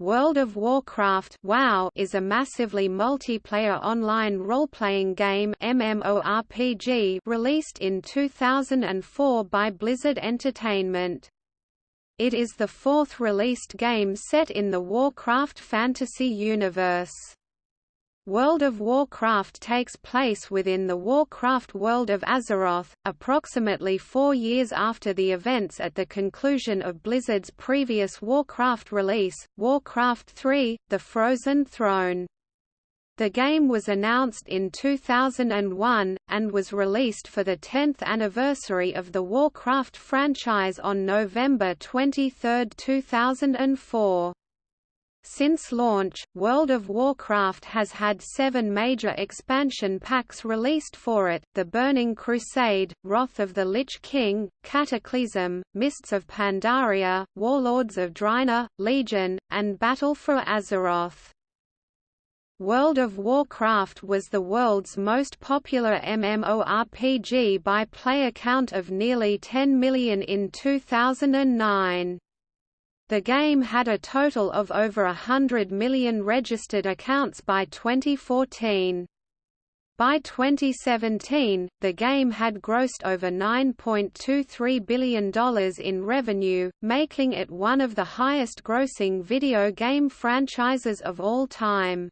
World of Warcraft WoW is a massively multiplayer online role-playing game MMORPG released in 2004 by Blizzard Entertainment. It is the fourth released game set in the Warcraft fantasy universe. World of Warcraft takes place within the Warcraft world of Azeroth, approximately four years after the events at the conclusion of Blizzard's previous Warcraft release, Warcraft III – The Frozen Throne. The game was announced in 2001, and was released for the 10th anniversary of the Warcraft franchise on November 23, 2004. Since launch, World of Warcraft has had seven major expansion packs released for it, The Burning Crusade, Wrath of the Lich King, Cataclysm, Mists of Pandaria, Warlords of Draenor, Legion, and Battle for Azeroth. World of Warcraft was the world's most popular MMORPG by player count of nearly 10 million in 2009. The game had a total of over a hundred million registered accounts by 2014. By 2017, the game had grossed over $9.23 billion in revenue, making it one of the highest-grossing video game franchises of all time.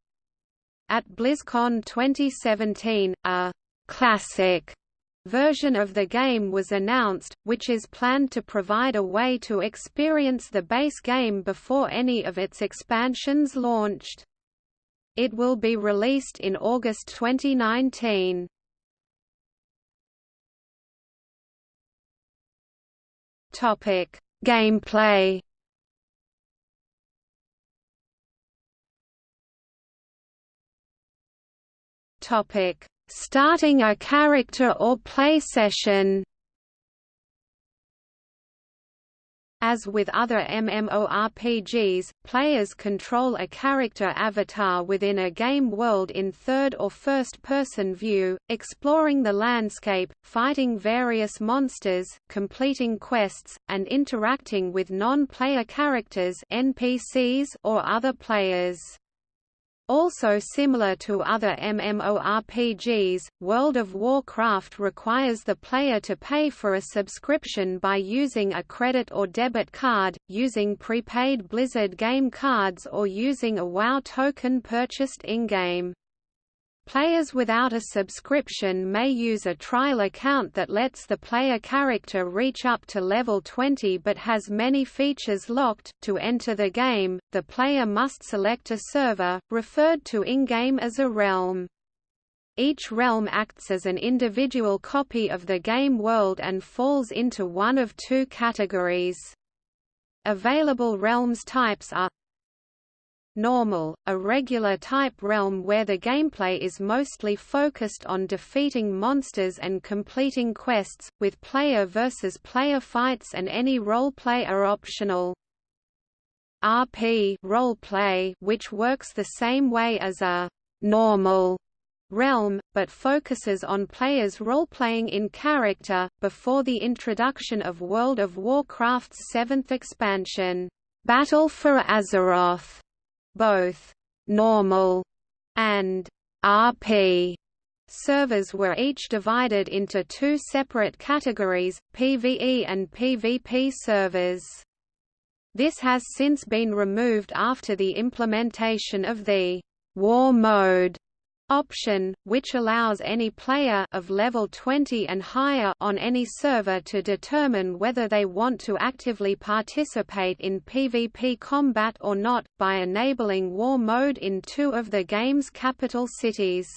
At BlizzCon 2017, a «classic» version of the game was announced, which is planned to provide a way to experience the base game before any of its expansions launched. It will be released in August 2019. Topic: Gameplay. Topic: Starting a character or play session As with other MMORPGs, players control a character avatar within a game world in third or first-person view, exploring the landscape, fighting various monsters, completing quests, and interacting with non-player characters NPCs or other players. Also similar to other MMORPGs, World of Warcraft requires the player to pay for a subscription by using a credit or debit card, using prepaid Blizzard game cards or using a WoW token purchased in-game. Players without a subscription may use a trial account that lets the player character reach up to level 20 but has many features locked. To enter the game, the player must select a server, referred to in-game as a realm. Each realm acts as an individual copy of the game world and falls into one of two categories. Available realms types are normal, a regular type realm where the gameplay is mostly focused on defeating monsters and completing quests, with player versus player fights and any roleplay are optional. RP roleplay, which works the same way as a normal realm, but focuses on players role-playing in character, before the introduction of World of Warcraft's seventh expansion, Battle for Azeroth. Both normal and RP servers were each divided into two separate categories, PvE and PvP servers. This has since been removed after the implementation of the War mode option, which allows any player of level 20 and higher on any server to determine whether they want to actively participate in PvP combat or not, by enabling war mode in two of the game's capital cities.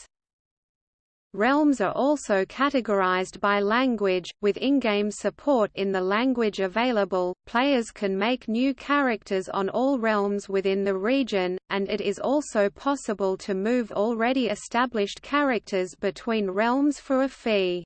Realms are also categorized by language, with in-game support in the language available. Players can make new characters on all realms within the region, and it is also possible to move already established characters between realms for a fee.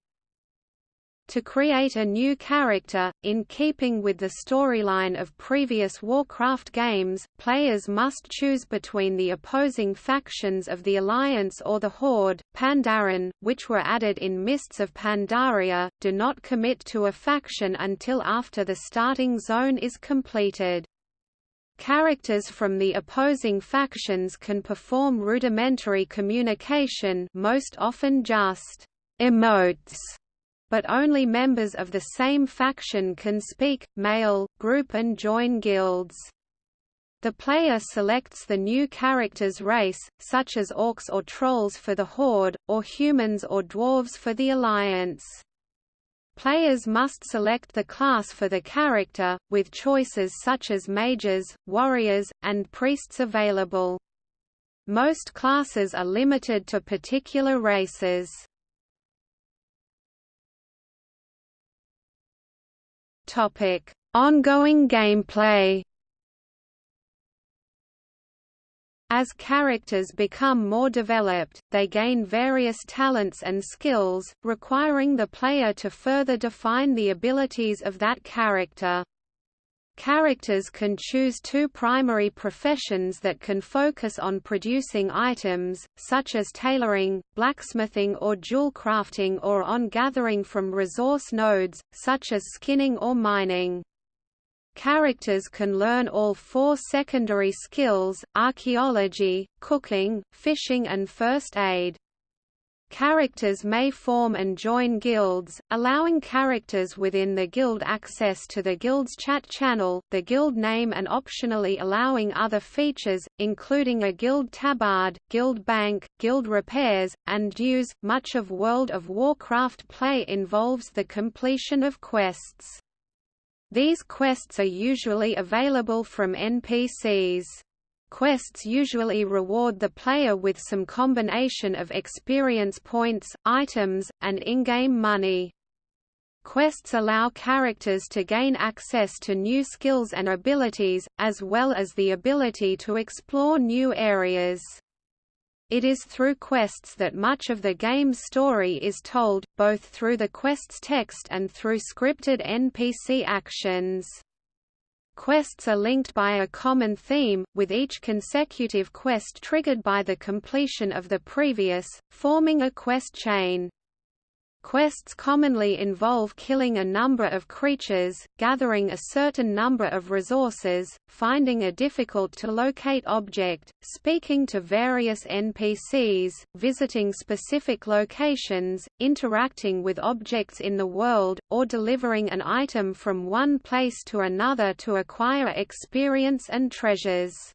To create a new character, in keeping with the storyline of previous Warcraft games, players must choose between the opposing factions of the Alliance or the Horde. Pandaren, which were added in Mists of Pandaria, do not commit to a faction until after the starting zone is completed. Characters from the opposing factions can perform rudimentary communication most often just emotes, but only members of the same faction can speak, mail, group and join guilds. The player selects the new character's race, such as orcs or trolls for the Horde, or humans or dwarves for the Alliance. Players must select the class for the character, with choices such as mages, warriors, and priests available. Most classes are limited to particular races. Topic: Ongoing gameplay. As characters become more developed, they gain various talents and skills, requiring the player to further define the abilities of that character. Characters can choose two primary professions that can focus on producing items, such as tailoring, blacksmithing or jewel crafting or on gathering from resource nodes, such as skinning or mining. Characters can learn all four secondary skills, archaeology, cooking, fishing and first aid. Characters may form and join guilds, allowing characters within the guild access to the guild's chat channel, the guild name and optionally allowing other features, including a guild tabard, guild bank, guild repairs, and dues. Much of World of Warcraft play involves the completion of quests. These quests are usually available from NPCs. Quests usually reward the player with some combination of experience points, items, and in-game money. Quests allow characters to gain access to new skills and abilities, as well as the ability to explore new areas. It is through quests that much of the game's story is told, both through the quest's text and through scripted NPC actions. Quests are linked by a common theme, with each consecutive quest triggered by the completion of the previous, forming a quest chain. Quests commonly involve killing a number of creatures, gathering a certain number of resources, finding a difficult-to-locate object, speaking to various NPCs, visiting specific locations, interacting with objects in the world, or delivering an item from one place to another to acquire experience and treasures.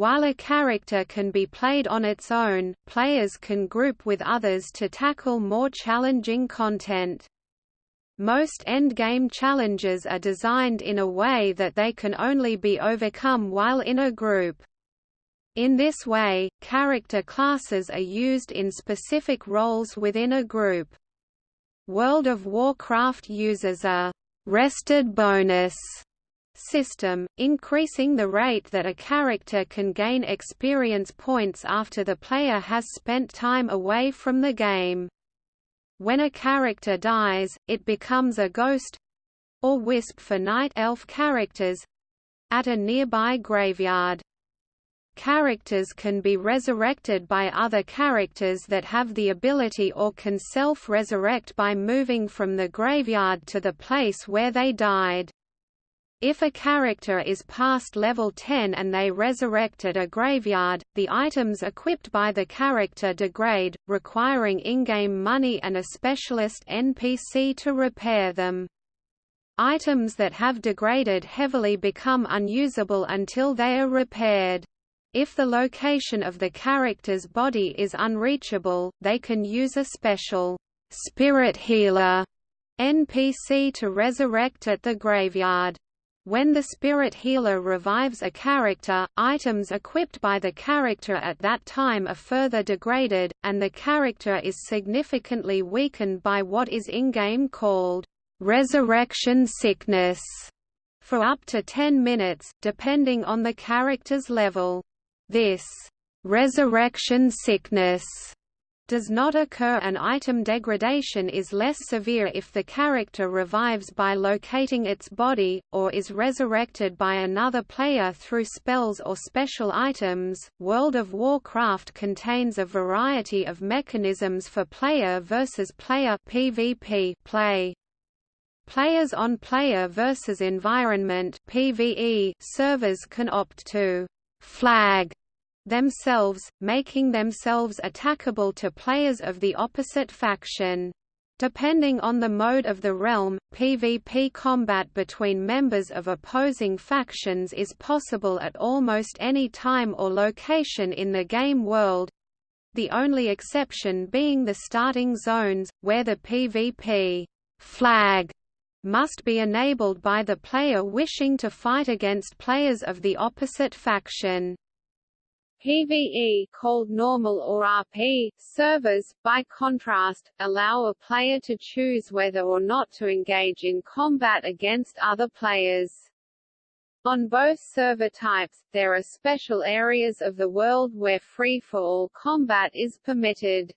While a character can be played on its own, players can group with others to tackle more challenging content. Most endgame challenges are designed in a way that they can only be overcome while in a group. In this way, character classes are used in specific roles within a group. World of Warcraft uses a «rested bonus» system, increasing the rate that a character can gain experience points after the player has spent time away from the game. When a character dies, it becomes a ghost—or wisp for night elf characters—at a nearby graveyard. Characters can be resurrected by other characters that have the ability or can self-resurrect by moving from the graveyard to the place where they died. If a character is past level 10 and they resurrect at a graveyard, the items equipped by the character degrade, requiring in-game money and a specialist NPC to repair them. Items that have degraded heavily become unusable until they are repaired. If the location of the character's body is unreachable, they can use a special spirit healer NPC to resurrect at the graveyard. When the spirit healer revives a character, items equipped by the character at that time are further degraded, and the character is significantly weakened by what is in-game called resurrection sickness for up to 10 minutes, depending on the character's level. This resurrection sickness does not occur and item degradation is less severe if the character revives by locating its body, or is resurrected by another player through spells or special items. World of Warcraft contains a variety of mechanisms for player versus player PvP play. Players on player versus environment PvE servers can opt to flag themselves, making themselves attackable to players of the opposite faction. Depending on the mode of the realm, PvP combat between members of opposing factions is possible at almost any time or location in the game world, the only exception being the starting zones, where the PvP flag must be enabled by the player wishing to fight against players of the opposite faction. PvE called normal or RP servers, by contrast, allow a player to choose whether or not to engage in combat against other players. On both server types, there are special areas of the world where free-for-all combat is permitted.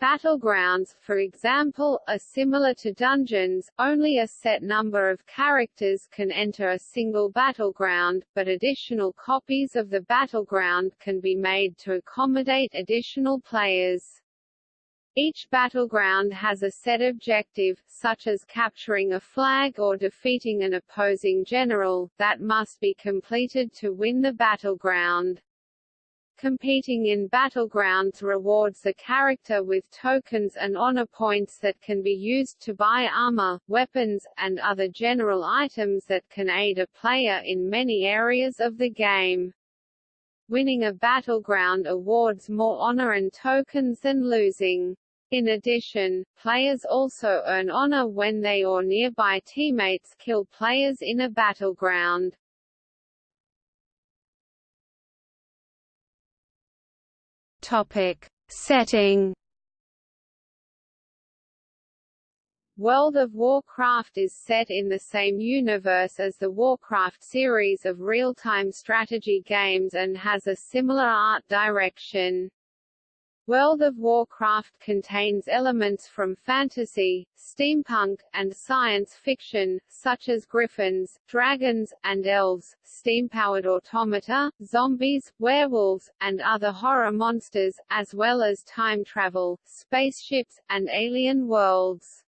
Battlegrounds, for example, are similar to dungeons, only a set number of characters can enter a single battleground, but additional copies of the battleground can be made to accommodate additional players. Each battleground has a set objective, such as capturing a flag or defeating an opposing general, that must be completed to win the battleground. Competing in battlegrounds rewards the character with tokens and honor points that can be used to buy armor, weapons, and other general items that can aid a player in many areas of the game. Winning a battleground awards more honor and tokens than losing. In addition, players also earn honor when they or nearby teammates kill players in a battleground. Topic. Setting World of Warcraft is set in the same universe as the Warcraft series of real-time strategy games and has a similar art direction. World of Warcraft contains elements from fantasy, steampunk, and science fiction, such as griffins, dragons, and elves, steam-powered automata, zombies, werewolves, and other horror monsters, as well as time travel, spaceships, and alien worlds.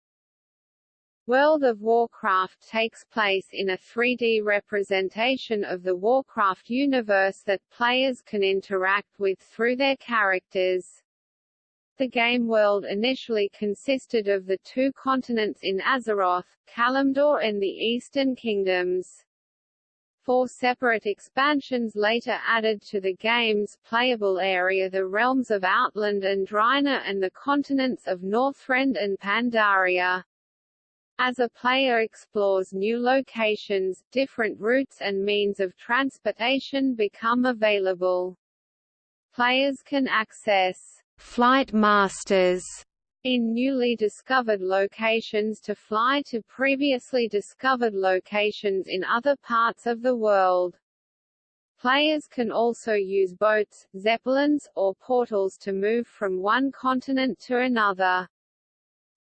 World of Warcraft takes place in a 3D representation of the Warcraft universe that players can interact with through their characters. The game world initially consisted of the two continents in Azeroth, Kalimdor and the Eastern Kingdoms. Four separate expansions later added to the game's playable area the realms of Outland and Draenor and the continents of Northrend and Pandaria. As a player explores new locations, different routes and means of transportation become available. Players can access flight masters in newly discovered locations to fly to previously discovered locations in other parts of the world. Players can also use boats, zeppelins, or portals to move from one continent to another.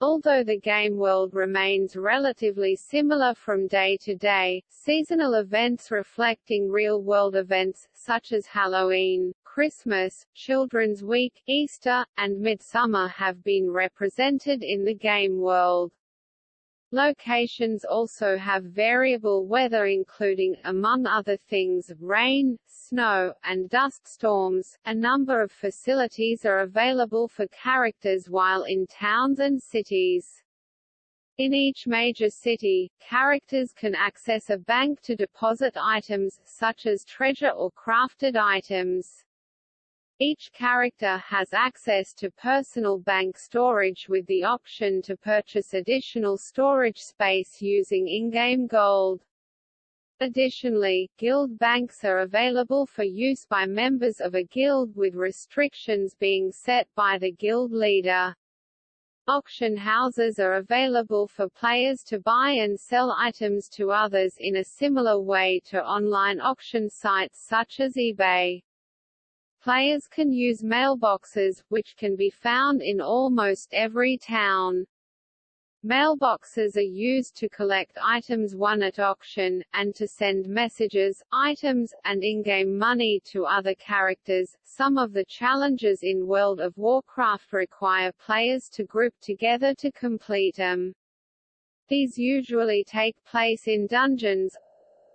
Although the game world remains relatively similar from day to day, seasonal events reflecting real-world events, such as Halloween, Christmas, Children's Week, Easter, and Midsummer have been represented in the game world. Locations also have variable weather including, among other things, rain, snow, and dust storms. A number of facilities are available for characters while in towns and cities. In each major city, characters can access a bank to deposit items, such as treasure or crafted items. Each character has access to personal bank storage with the option to purchase additional storage space using in-game gold. Additionally, guild banks are available for use by members of a guild with restrictions being set by the guild leader. Auction houses are available for players to buy and sell items to others in a similar way to online auction sites such as eBay. Players can use mailboxes, which can be found in almost every town. Mailboxes are used to collect items won at auction, and to send messages, items, and in-game money to other characters. Some of the challenges in World of Warcraft require players to group together to complete them. These usually take place in dungeons,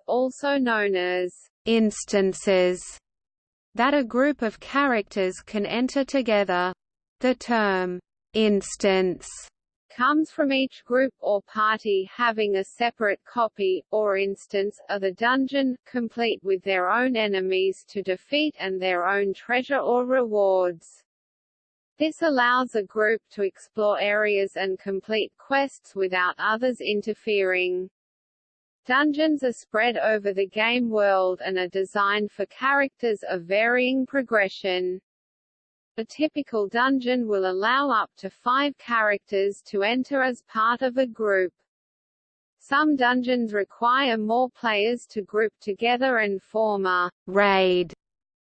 also known as instances, that a group of characters can enter together. The term instance comes from each group or party having a separate copy, or instance, of the dungeon, complete with their own enemies to defeat and their own treasure or rewards. This allows a group to explore areas and complete quests without others interfering. Dungeons are spread over the game world and are designed for characters of varying progression. A typical dungeon will allow up to five characters to enter as part of a group. Some dungeons require more players to group together and form a raid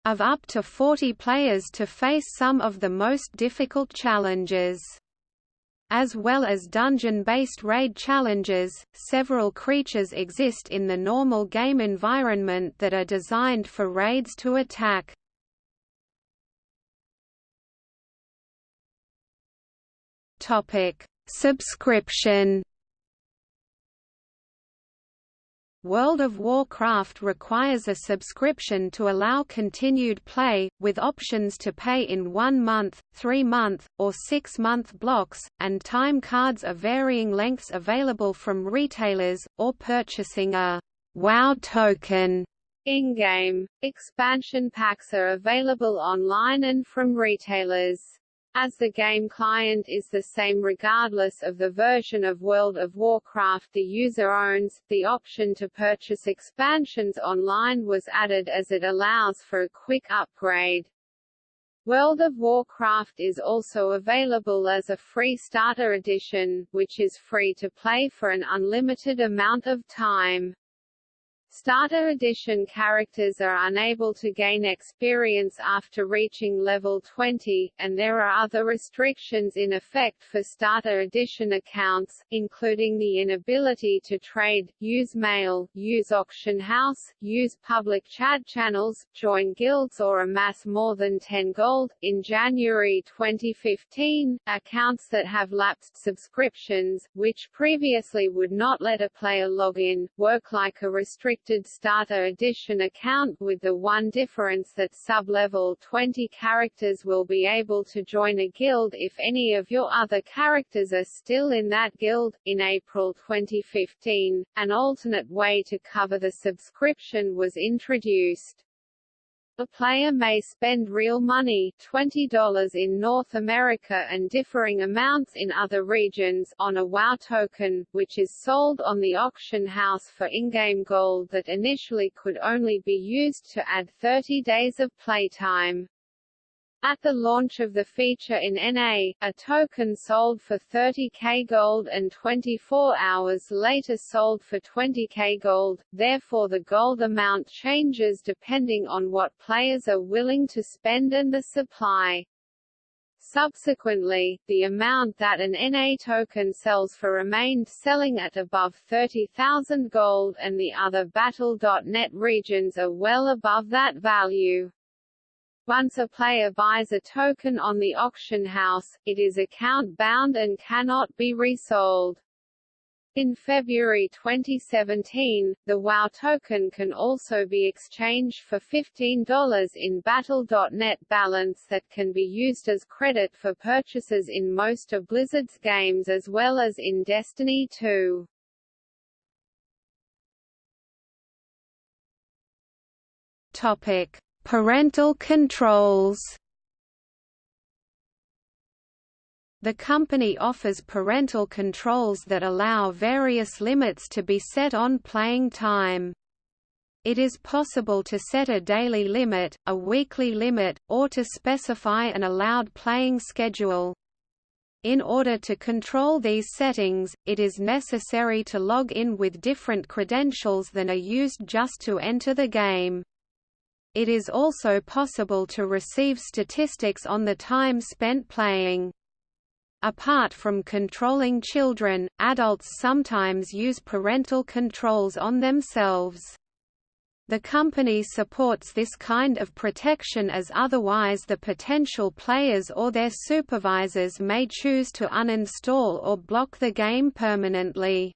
of up to 40 players to face some of the most difficult challenges. As well as dungeon-based raid challenges, several creatures exist in the normal game environment that are designed for raids to attack. Topic: Subscription. World of Warcraft requires a subscription to allow continued play, with options to pay in one-month, three-month, or six-month blocks, and time cards of varying lengths available from retailers, or purchasing a WoW token. In-game, expansion packs are available online and from retailers. As the game client is the same regardless of the version of World of Warcraft the user owns, the option to purchase expansions online was added as it allows for a quick upgrade. World of Warcraft is also available as a free starter edition, which is free to play for an unlimited amount of time. Starter Edition characters are unable to gain experience after reaching level 20, and there are other restrictions in effect for Starter Edition accounts, including the inability to trade, use mail, use auction house, use public chat channels, join guilds or amass more than 10 gold. In January 2015, accounts that have lapsed subscriptions, which previously would not let a player log in, work like a restricted restricted starter edition account with the one difference that sub-level 20 characters will be able to join a guild if any of your other characters are still in that guild. In April 2015, an alternate way to cover the subscription was introduced. A player may spend real money $20 in North America and differing amounts in other regions on a WoW token, which is sold on the auction house for in-game gold that initially could only be used to add 30 days of playtime. At the launch of the feature in NA, a token sold for 30k gold and 24 hours later sold for 20k gold, therefore the gold amount changes depending on what players are willing to spend and the supply. Subsequently, the amount that an NA token sells for remained selling at above 30,000 gold and the other Battle.net regions are well above that value. Once a player buys a token on the auction house, it is account-bound and cannot be resold. In February 2017, the WoW token can also be exchanged for $15 in Battle.net balance that can be used as credit for purchases in most of Blizzard's games as well as in Destiny 2. Topic: Parental controls The company offers parental controls that allow various limits to be set on playing time. It is possible to set a daily limit, a weekly limit, or to specify an allowed playing schedule. In order to control these settings, it is necessary to log in with different credentials than are used just to enter the game. It is also possible to receive statistics on the time spent playing. Apart from controlling children, adults sometimes use parental controls on themselves. The company supports this kind of protection as otherwise the potential players or their supervisors may choose to uninstall or block the game permanently.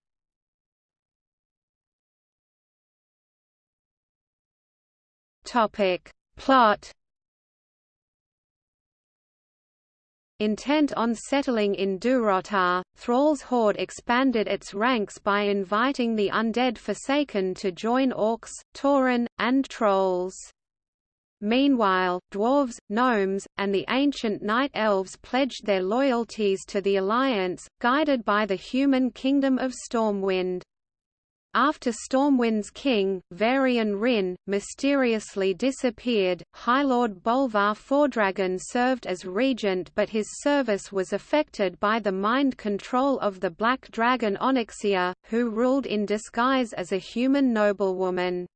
Topic. Plot Intent on settling in Durotar, Thrall's horde expanded its ranks by inviting the undead Forsaken to join orcs, tauren, and trolls. Meanwhile, dwarves, gnomes, and the ancient night elves pledged their loyalties to the Alliance, guided by the human kingdom of Stormwind. After Stormwind's king, Varian Wrynn, mysteriously disappeared, High Lord Bolvar Fordragon served as regent but his service was affected by the mind control of the Black Dragon Onyxia, who ruled in disguise as a human noblewoman.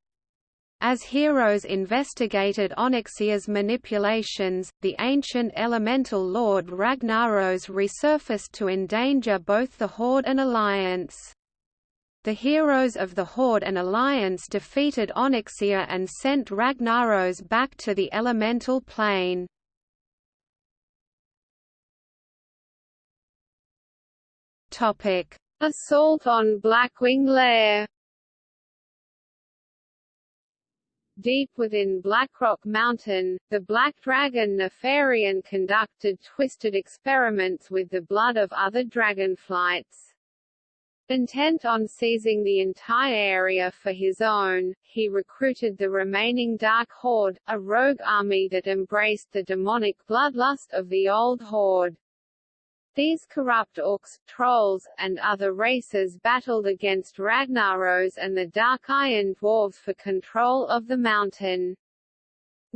As heroes investigated Onyxia's manipulations, the ancient elemental lord Ragnaros resurfaced to endanger both the Horde and Alliance. The heroes of the Horde and Alliance defeated Onyxia and sent Ragnaros back to the elemental plane. Assault on Blackwing Lair. Deep within Blackrock Mountain, the Black Dragon Nefarian conducted twisted experiments with the blood of other dragonflights. Intent on seizing the entire area for his own, he recruited the remaining Dark Horde, a rogue army that embraced the demonic bloodlust of the Old Horde. These corrupt orcs, trolls, and other races battled against Ragnaros and the Dark Iron Dwarves for control of the mountain.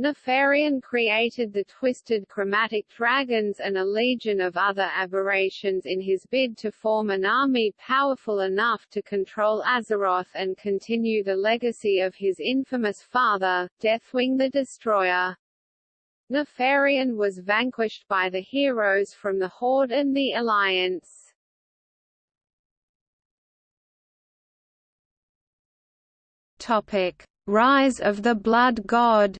Nefarian created the Twisted Chromatic Dragons and a legion of other aberrations in his bid to form an army powerful enough to control Azeroth and continue the legacy of his infamous father, Deathwing the Destroyer. Nefarian was vanquished by the heroes from the Horde and the Alliance. Topic: Rise of the Blood God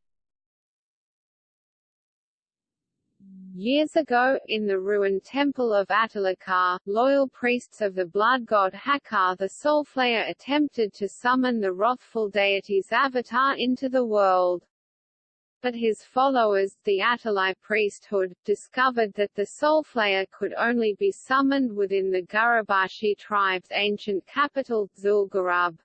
Years ago, in the ruined temple of Atal'Hakkar, loyal priests of the blood god Hakkar the Soulflayer attempted to summon the wrathful deity's avatar into the world. But his followers, the Atalai priesthood, discovered that the Soulflayer could only be summoned within the Gurubashi tribe's ancient capital, Zul'Gurub.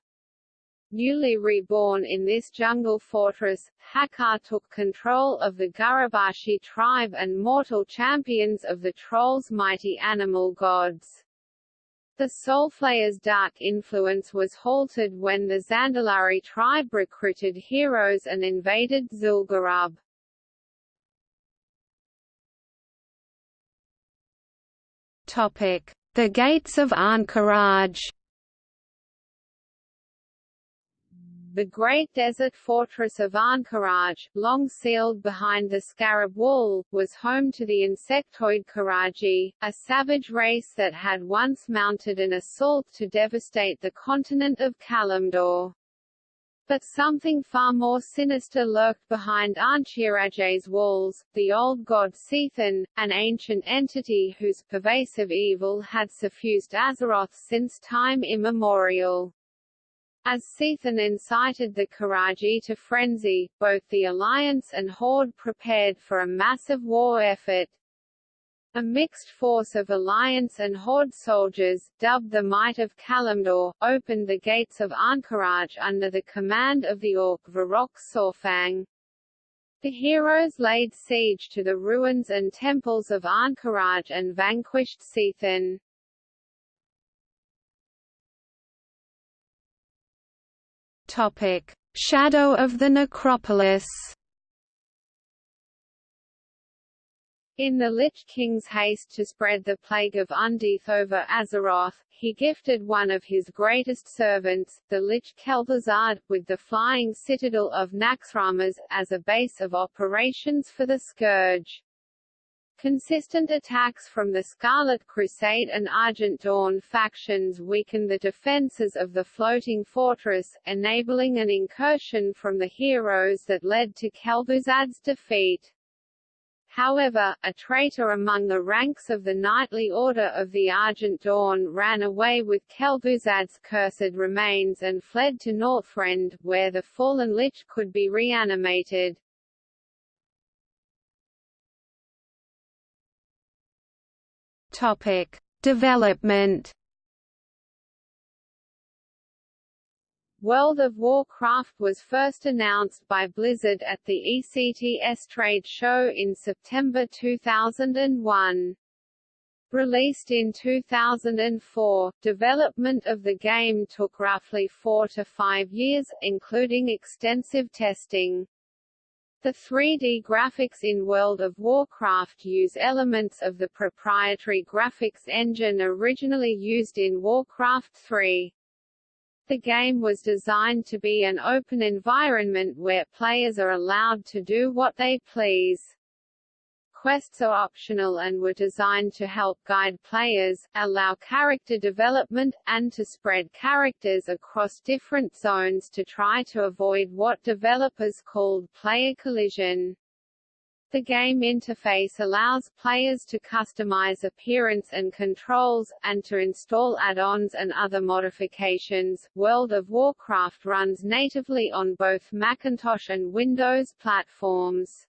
Newly reborn in this jungle fortress, Hakkar took control of the Gurubashi tribe and mortal champions of the Trolls' mighty animal gods. The Soulflayer's dark influence was halted when the Zandalari tribe recruited heroes and invaded Zul'Gurub. The Gates of Ahn'Qiraj The great desert fortress of Ahn'Qiraj, long sealed behind the Scarab Wall, was home to the insectoid Qiraji, a savage race that had once mounted an assault to devastate the continent of Kalimdor. But something far more sinister lurked behind Ahn'Qiraj's walls, the old god C'Thun, an ancient entity whose pervasive evil had suffused Azeroth since time immemorial. As C'Thun incited the Qiraji to frenzy, both the Alliance and Horde prepared for a massive war effort. A mixed force of Alliance and Horde soldiers, dubbed the Might of Kalimdor, opened the gates of Ahn'Qiraj under the command of the Orc Varok Saurfang. The heroes laid siege to the ruins and temples of Ahn'Qiraj and vanquished C'Thun. Topic: Shadow of the Necropolis. In the Lich King's haste to spread the plague of undeath over Azeroth, he gifted one of his greatest servants, the Lich Kel'Thuzad, with the flying citadel of Naxxramas, as a base of operations for the Scourge. Consistent attacks from the Scarlet Crusade and Argent Dawn factions weakened the defences of the floating fortress, enabling an incursion from the heroes that led to Kel'Thuzad's defeat. However, a traitor among the ranks of the Knightly Order of the Argent Dawn ran away with Kel'Thuzad's cursed remains and fled to Northrend, where the fallen Lich could be reanimated. Topic: Development World of Warcraft was first announced by Blizzard at the ECTS trade show in September 2001. Released in 2004, development of the game took roughly four to five years, including extensive testing. The 3D graphics in World of Warcraft use elements of the proprietary graphics engine originally used in Warcraft 3. The game was designed to be an open environment where players are allowed to do what they please. Quests are optional and were designed to help guide players, allow character development, and to spread characters across different zones to try to avoid what developers called player collision. The game interface allows players to customize appearance and controls, and to install add-ons and other modifications. World of Warcraft runs natively on both Macintosh and Windows platforms.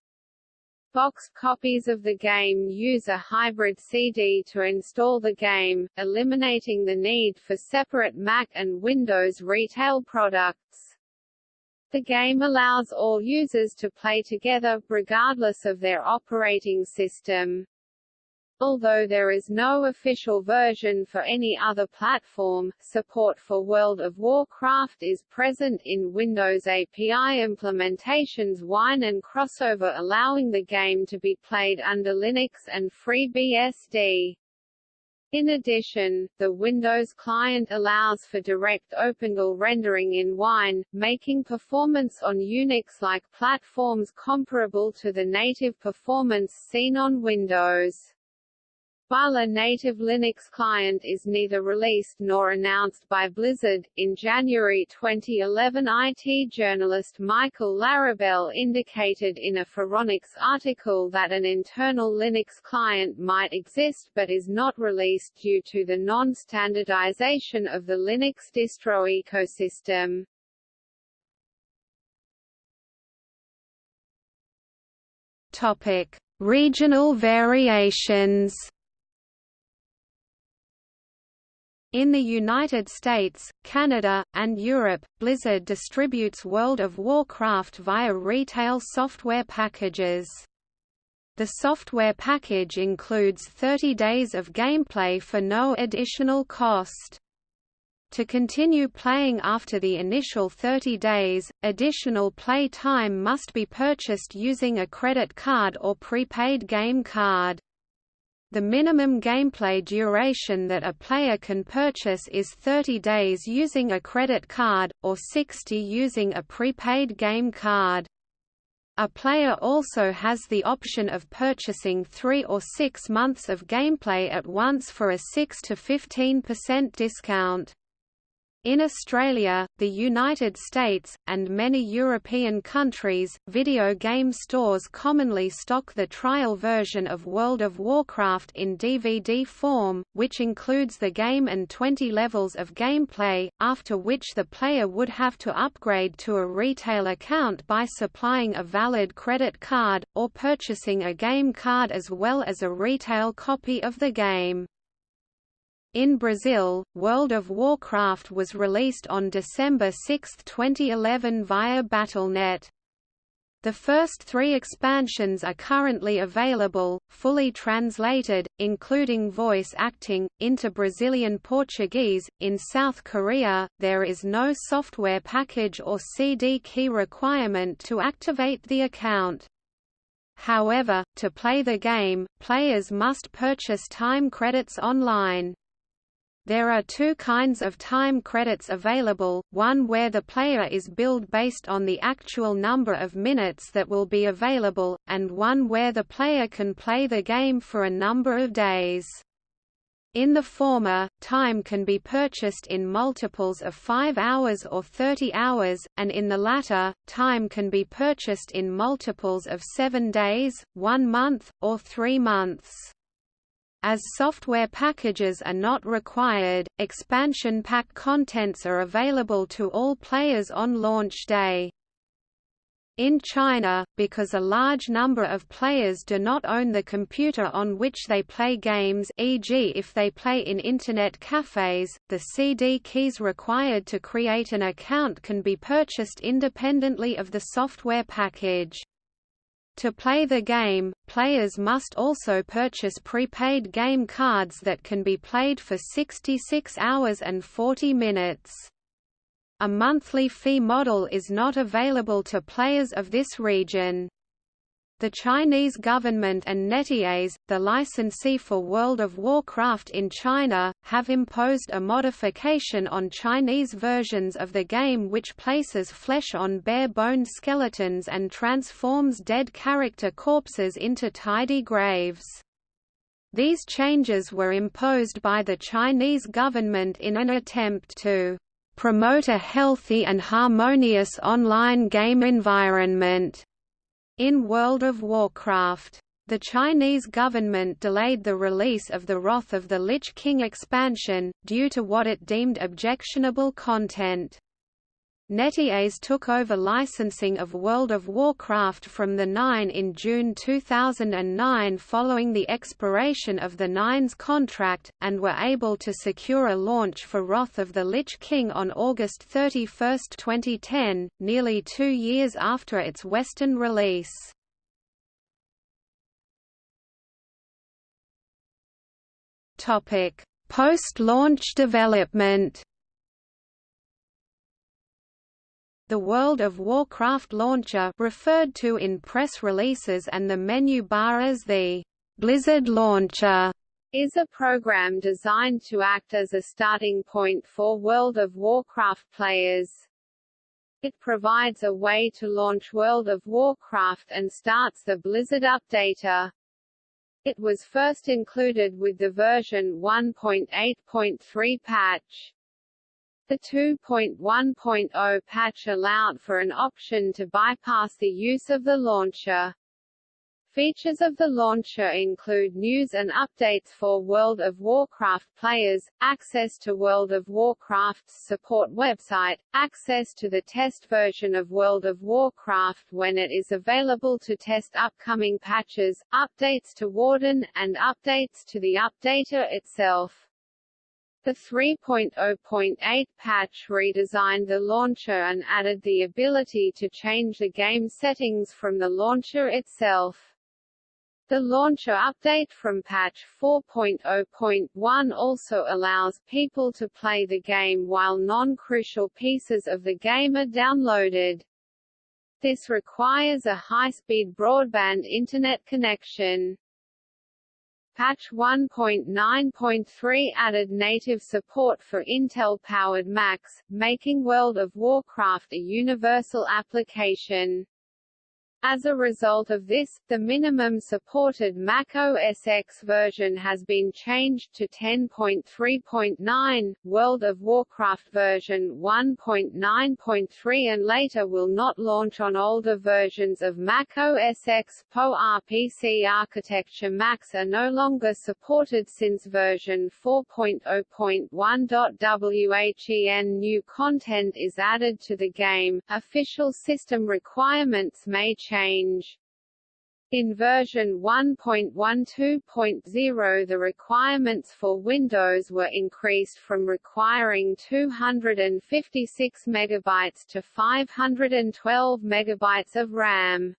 Box copies of the game use a hybrid CD to install the game, eliminating the need for separate Mac and Windows retail products. The game allows all users to play together, regardless of their operating system. Although there is no official version for any other platform, support for World of Warcraft is present in Windows API implementations Wine and Crossover allowing the game to be played under Linux and FreeBSD. In addition, the Windows client allows for direct OpenGL rendering in Wine, making performance on Unix-like platforms comparable to the native performance seen on Windows. While a native Linux client is neither released nor announced by Blizzard, in January 2011 IT journalist Michael Larabel indicated in a Phoronix article that an internal Linux client might exist but is not released due to the non-standardization of the Linux distro ecosystem. Topic: Regional variations In the United States, Canada, and Europe, Blizzard distributes World of Warcraft via retail software packages. The software package includes 30 days of gameplay for no additional cost. To continue playing after the initial 30 days, additional play time must be purchased using a credit card or prepaid game card. The minimum gameplay duration that a player can purchase is 30 days using a credit card, or 60 using a prepaid game card. A player also has the option of purchasing 3 or 6 months of gameplay at once for a 6 to 15% discount. In Australia, the United States, and many European countries, video game stores commonly stock the trial version of World of Warcraft in DVD form, which includes the game and 20 levels of gameplay, after which the player would have to upgrade to a retail account by supplying a valid credit card, or purchasing a game card as well as a retail copy of the game. In Brazil, World of Warcraft was released on December 6, 2011 via Battle.net. The first three expansions are currently available, fully translated, including voice acting, into Brazilian Portuguese. In South Korea, there is no software package or CD key requirement to activate the account. However, to play the game, players must purchase time credits online. There are two kinds of time credits available, one where the player is billed based on the actual number of minutes that will be available, and one where the player can play the game for a number of days. In the former, time can be purchased in multiples of 5 hours or 30 hours, and in the latter, time can be purchased in multiples of 7 days, 1 month, or 3 months. As software packages are not required, expansion pack contents are available to all players on launch day. In China, because a large number of players do not own the computer on which they play games e.g. if they play in Internet cafes, the CD keys required to create an account can be purchased independently of the software package. To play the game, players must also purchase prepaid game cards that can be played for 66 hours and 40 minutes. A monthly fee model is not available to players of this region. The Chinese government and NetEase, the licensee for World of Warcraft in China, have imposed a modification on Chinese versions of the game which places flesh on bare-boned skeletons and transforms dead character corpses into tidy graves. These changes were imposed by the Chinese government in an attempt to promote a healthy and harmonious online game environment in World of Warcraft. The Chinese government delayed the release of the Wrath of the Lich King expansion, due to what it deemed objectionable content. NetEase took over licensing of World of Warcraft from the Nine in June 2009 following the expiration of the Nine's contract, and were able to secure a launch for Wrath of the Lich King on August 31, 2010, nearly two years after its Western release. Post-launch development The World of Warcraft launcher referred to in press releases and the menu bar as the Blizzard Launcher is a program designed to act as a starting point for World of Warcraft players. It provides a way to launch World of Warcraft and starts the Blizzard Updater. It was first included with the version 1.8.3 patch. The 2.1.0 patch allowed for an option to bypass the use of the launcher. Features of the launcher include news and updates for World of Warcraft players, access to World of Warcraft's support website, access to the test version of World of Warcraft when it is available to test upcoming patches, updates to Warden, and updates to the updater itself. The 3.0.8 patch redesigned the launcher and added the ability to change the game settings from the launcher itself. The launcher update from patch 4.0.1 also allows people to play the game while non-crucial pieces of the game are downloaded. This requires a high-speed broadband internet connection. Patch 1.9.3 added native support for Intel-powered Macs, making World of Warcraft a universal application. As a result of this, the minimum supported Mac OS X version has been changed to 10.3.9, World of Warcraft version 1.9.3 and later will not launch on older versions of Mac OS X. PowerPC architecture Macs are no longer supported since version 4.0.1.WHEN new content is added to the game. Official system requirements may change change. In version 1.12.0 the requirements for Windows were increased from requiring 256 MB to 512 MB of RAM.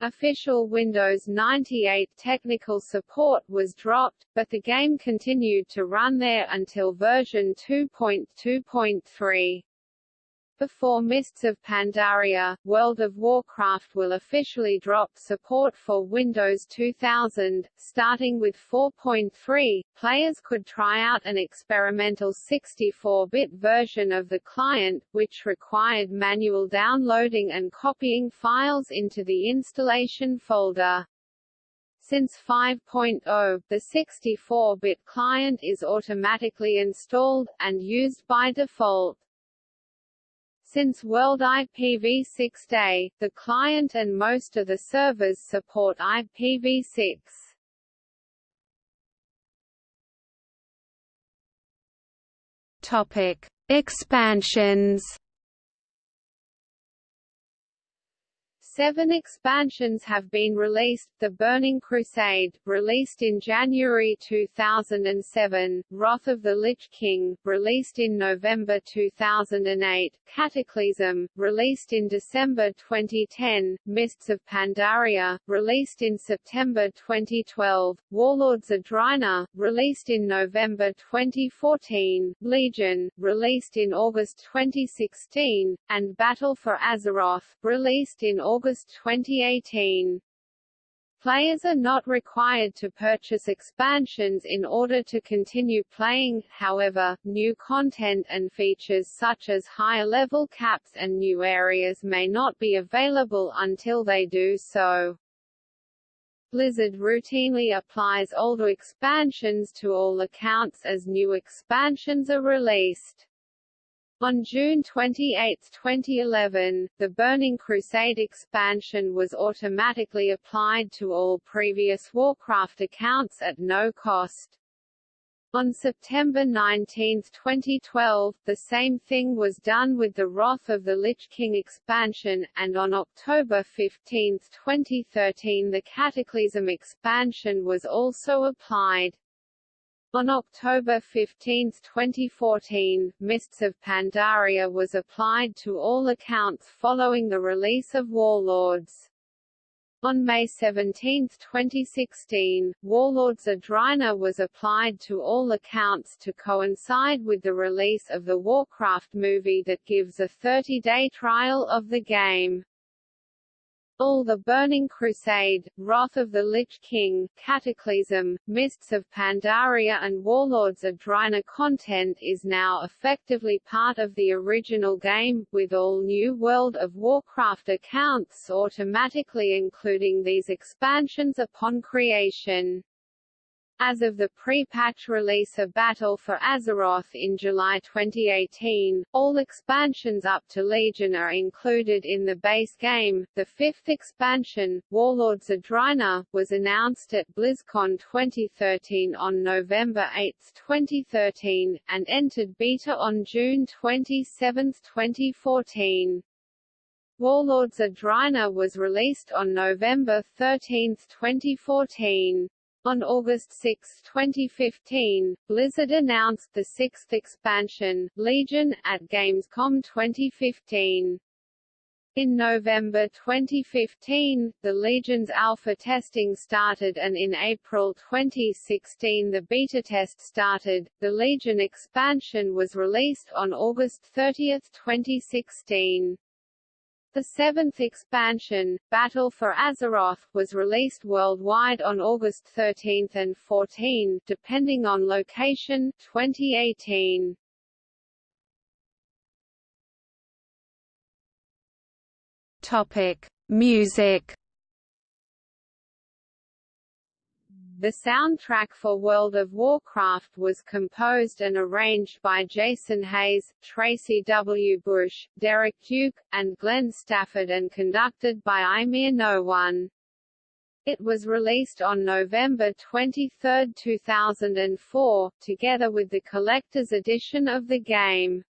Official Windows 98 technical support was dropped, but the game continued to run there until version 2.2.3. Before Mists of Pandaria, World of Warcraft will officially drop support for Windows 2000. Starting with 4.3, players could try out an experimental 64-bit version of the client, which required manual downloading and copying files into the installation folder. Since 5.0, the 64-bit client is automatically installed, and used by default. Since World IPv6 Day, the client and most of the servers support IPv6. Topic: Expansions Seven expansions have been released, The Burning Crusade, released in January 2007, Wrath of the Lich King, released in November 2008, Cataclysm, released in December 2010, Mists of Pandaria, released in September 2012, Warlords of Draenor, released in November 2014, Legion, released in August 2016, and Battle for Azeroth, released in August August 2018. Players are not required to purchase expansions in order to continue playing, however, new content and features such as higher level caps and new areas may not be available until they do so. Blizzard routinely applies older expansions to all accounts as new expansions are released. On June 28, 2011, the Burning Crusade expansion was automatically applied to all previous Warcraft accounts at no cost. On September 19, 2012, the same thing was done with the Wrath of the Lich King expansion, and on October 15, 2013 the Cataclysm expansion was also applied. On October 15, 2014, Mists of Pandaria was applied to all accounts following the release of Warlords. On May 17, 2016, Warlords of Draenor was applied to all accounts to coincide with the release of the Warcraft movie that gives a 30-day trial of the game. All the Burning Crusade, Wrath of the Lich King, Cataclysm, Mists of Pandaria and Warlords of Draenor content is now effectively part of the original game, with all new World of Warcraft accounts automatically including these expansions upon creation. As of the pre-patch release of Battle for Azeroth in July 2018, all expansions up to Legion are included in the base game. The fifth expansion, Warlords of Draenor, was announced at BlizzCon 2013 on November 8, 2013, and entered beta on June 27, 2014. Warlords of Draenor was released on November 13, 2014. On August 6, 2015, Blizzard announced the sixth expansion, Legion, at Gamescom 2015. In November 2015, the Legion's alpha testing started and in April 2016 the beta test started. The Legion expansion was released on August 30, 2016. The seventh expansion, Battle for Azeroth, was released worldwide on August 13 and 14, depending on location, 2018. Topic: Music The soundtrack for World of Warcraft was composed and arranged by Jason Hayes, Tracy W. Bush, Derek Duke, and Glenn Stafford and conducted by Eímear Noone. It was released on November 23, 2004, together with the collector's edition of the game.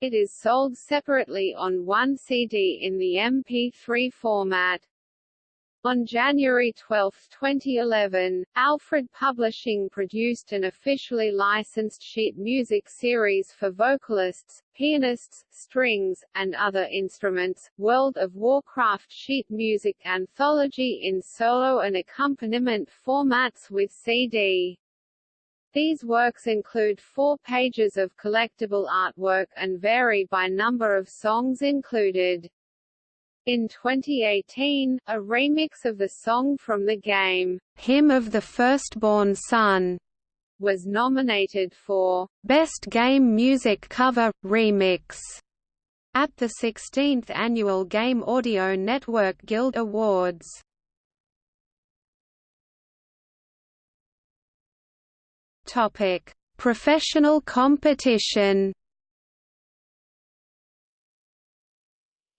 It is sold separately on one CD in the MP3 format. On January 12, 2011, Alfred Publishing produced an officially licensed sheet music series for vocalists, pianists, strings, and other instruments, World of Warcraft sheet music anthology in solo and accompaniment formats with CD. These works include four pages of collectible artwork and vary by number of songs included. In 2018, a remix of the song from the game, Hymn of the Firstborn Son, was nominated for Best Game Music Cover – Remix at the 16th Annual Game Audio Network Guild Awards. Topic: Professional competition.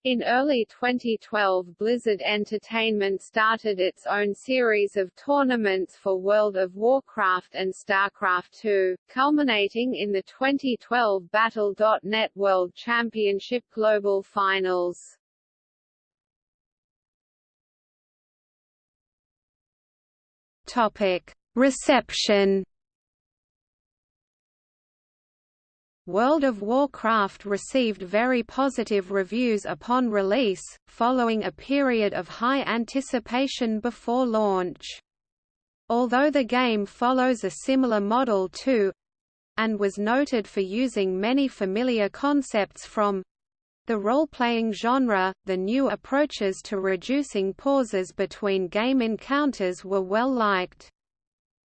In early 2012 Blizzard Entertainment started its own series of tournaments for World of Warcraft and StarCraft II, culminating in the 2012 Battle.net World Championship Global Finals. Topic: Reception World of Warcraft received very positive reviews upon release, following a period of high anticipation before launch. Although the game follows a similar model to and was noted for using many familiar concepts from the role-playing genre, the new approaches to reducing pauses between game encounters were well liked.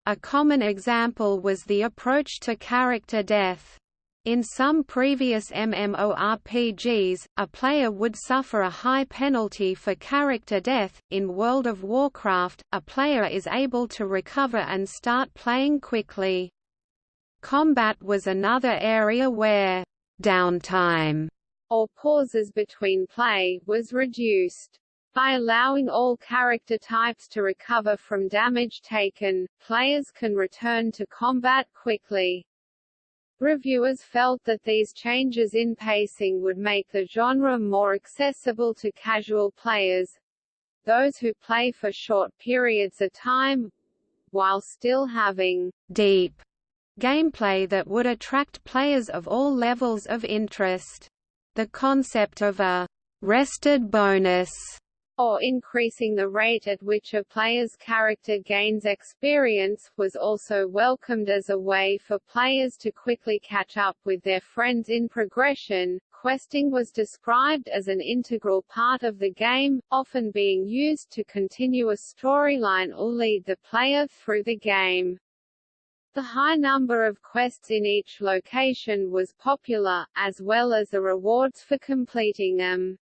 A common example was the approach to character death. In some previous MMORPGs, a player would suffer a high penalty for character death. In World of Warcraft, a player is able to recover and start playing quickly. Combat was another area where downtime or pauses between play was reduced. By allowing all character types to recover from damage taken, players can return to combat quickly. Reviewers felt that these changes in pacing would make the genre more accessible to casual players those who play for short periods of time while still having deep gameplay that would attract players of all levels of interest. The concept of a rested bonus or increasing the rate at which a player's character gains experience, was also welcomed as a way for players to quickly catch up with their friends in progression. Questing was described as an integral part of the game, often being used to continue a storyline or lead the player through the game. The high number of quests in each location was popular, as well as the rewards for completing them.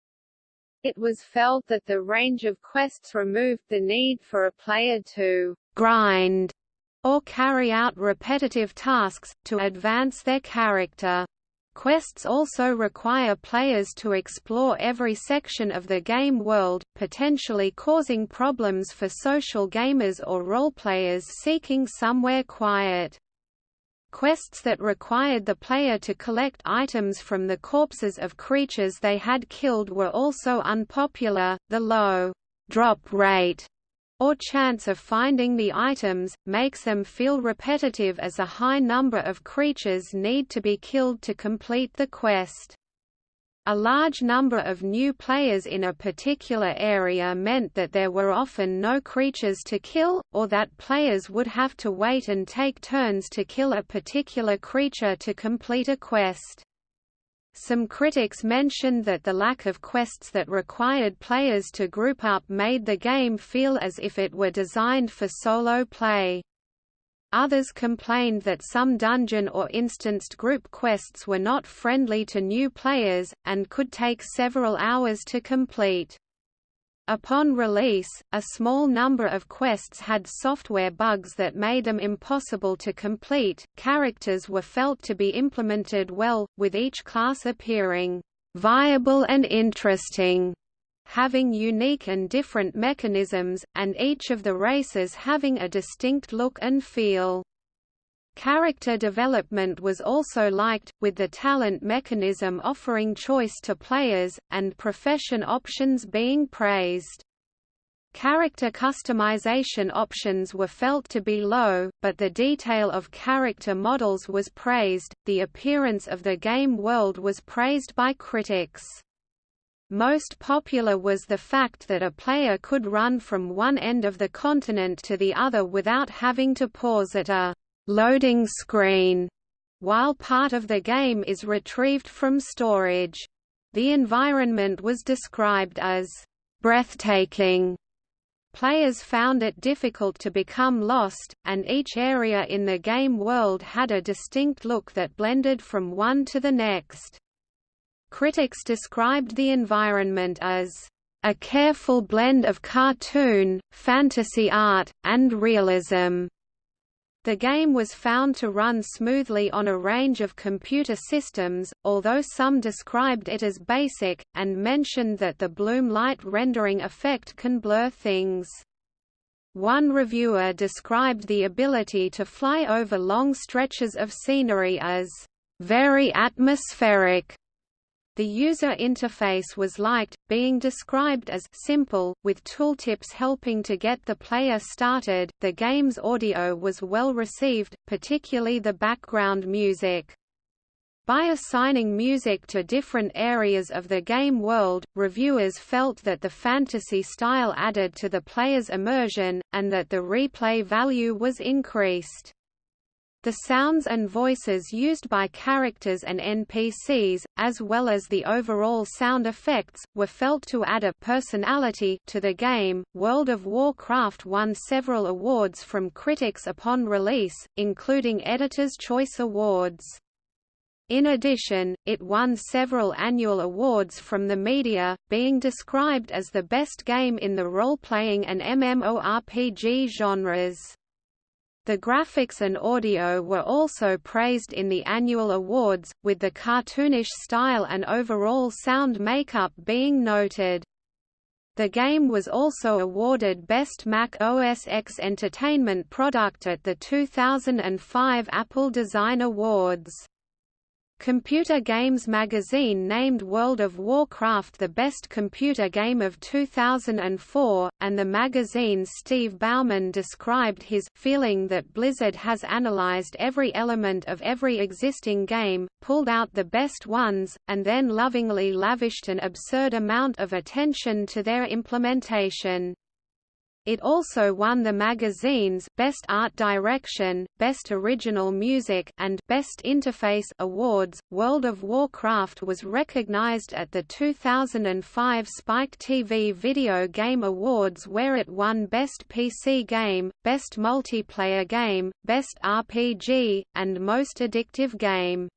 It was felt that the range of quests removed the need for a player to grind or carry out repetitive tasks, to advance their character. Quests also require players to explore every section of the game world, potentially causing problems for social gamers or roleplayers seeking somewhere quiet. Quests that required the player to collect items from the corpses of creatures they had killed were also unpopular. The low drop rate or chance of finding the items, makes them feel repetitive as a high number of creatures need to be killed to complete the quest. A large number of new players in a particular area meant that there were often no creatures to kill, or that players would have to wait and take turns to kill a particular creature to complete a quest. Some critics mentioned that the lack of quests that required players to group up made the game feel as if it were designed for solo play. Others complained that some dungeon or instanced group quests were not friendly to new players, and could take several hours to complete. Upon release, a small number of quests had software bugs that made them impossible to complete. Characters were felt to be implemented well, with each class appearing viable and interesting having unique and different mechanisms, and each of the races having a distinct look and feel. Character development was also liked, with the talent mechanism offering choice to players, and profession options being praised. Character customization options were felt to be low, but the detail of character models was praised. The appearance of the game world was praised by critics. Most popular was the fact that a player could run from one end of the continent to the other without having to pause at a loading screen while part of the game is retrieved from storage. The environment was described as breathtaking. Players found it difficult to become lost, and each area in the game world had a distinct look that blended from one to the next. Critics described the environment as a careful blend of cartoon, fantasy art, and realism. The game was found to run smoothly on a range of computer systems, although some described it as basic, and mentioned that the bloom light rendering effect can blur things. One reviewer described the ability to fly over long stretches of scenery as, "...very atmospheric." The user interface was liked, being described as simple, with tooltips helping to get the player started. The game's audio was well received, particularly the background music. By assigning music to different areas of the game world, reviewers felt that the fantasy style added to the player's immersion, and that the replay value was increased. The sounds and voices used by characters and NPCs, as well as the overall sound effects, were felt to add a personality to the game. World of Warcraft won several awards from critics upon release, including Editor's Choice Awards. In addition, it won several annual awards from the media, being described as the best game in the role-playing and MMORPG genres. The graphics and audio were also praised in the annual awards, with the cartoonish style and overall sound makeup being noted. The game was also awarded Best Mac OS X Entertainment Product at the 2005 Apple Design Awards. Computer Games magazine named World of Warcraft the best computer game of 2004, and the magazine's Steve Bauman described his feeling that Blizzard has analyzed every element of every existing game, pulled out the best ones, and then lovingly lavished an absurd amount of attention to their implementation. It also won the magazine's Best Art Direction, Best Original Music, and Best Interface awards. World of Warcraft was recognized at the 2005 Spike TV Video Game Awards where it won Best PC Game, Best Multiplayer Game, Best RPG, and Most Addictive Game.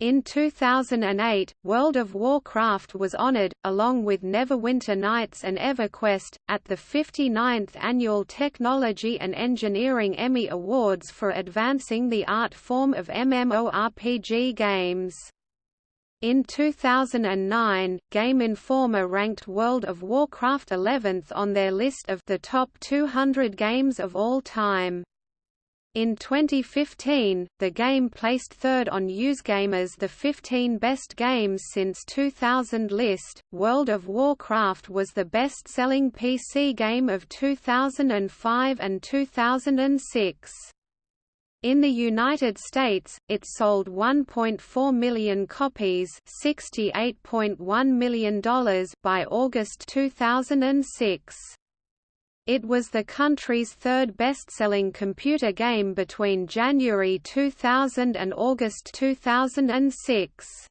In 2008, World of Warcraft was honored, along with Neverwinter Nights and EverQuest, at the 59th Annual Technology and Engineering Emmy Awards for advancing the art form of MMORPG games. In 2009, Game Informer ranked World of Warcraft 11th on their list of the top 200 games of all time. In 2015, the game placed third on USgamer's The 15 Best Games Since 2000 list. World of Warcraft was the best selling PC game of 2005 and 2006. In the United States, it sold 1.4 million copies $68.1 million by August 2006. It was the country's third best-selling computer game between January 2000 and August 2006.